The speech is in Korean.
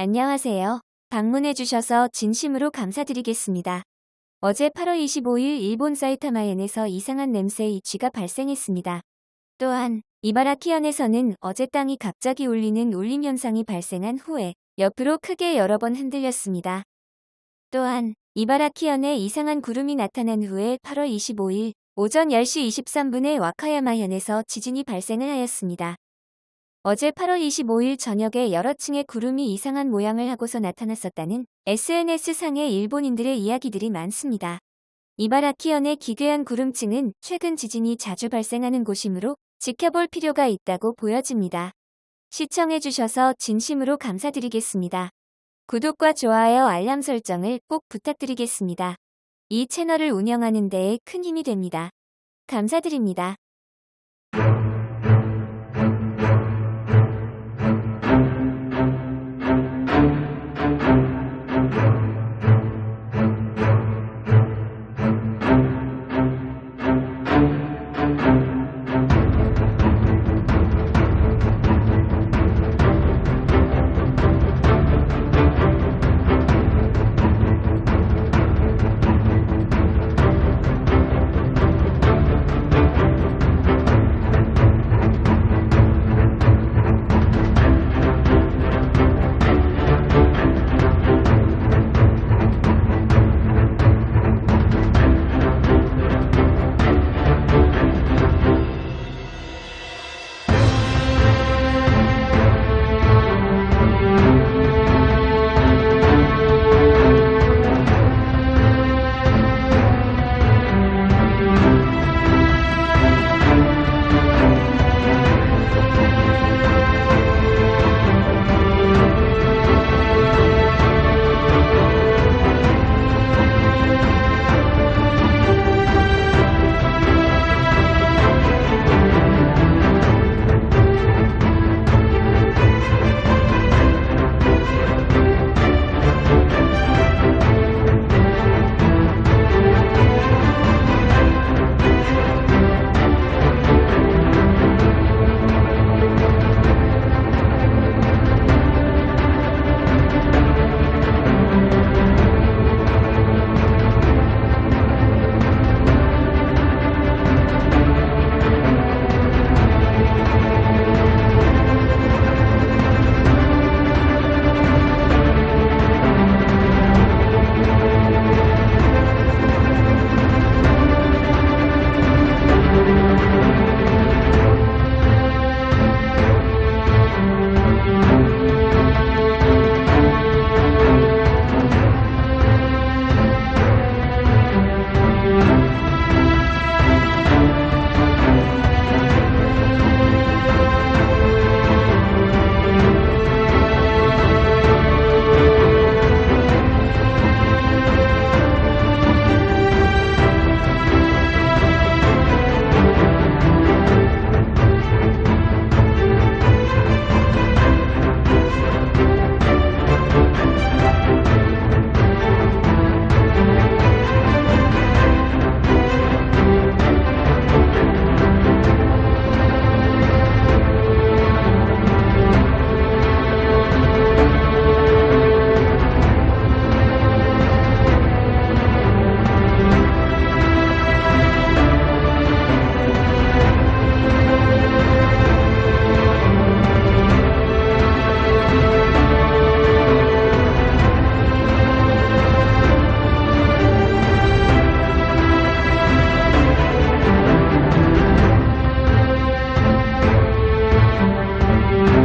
안녕하세요. 방문해주셔서 진심으로 감사드리겠습니다. 어제 8월 25일 일본 사이타마현에서 이상한 냄새의 쥐가 발생했습니다. 또한 이바라키현에서는 어제 땅이 갑자기 울리는 울림 현상이 발생한 후에 옆으로 크게 여러 번 흔들렸습니다. 또한 이바라키현에 이상한 구름이 나타난 후에 8월 25일 오전 10시 23분에 와카야마현에서 지진이 발생을 하였습니다. 어제 8월 25일 저녁에 여러 층의 구름이 이상한 모양을 하고서 나타났었다는 SNS상의 일본인들의 이야기들이 많습니다. 이바라키현의 기괴한 구름층은 최근 지진이 자주 발생하는 곳이므로 지켜볼 필요가 있다고 보여집니다. 시청해주셔서 진심으로 감사드리겠습니다. 구독과 좋아요 알람 설정을 꼭 부탁드리겠습니다. 이 채널을 운영하는 데에 큰 힘이 됩니다. 감사드립니다.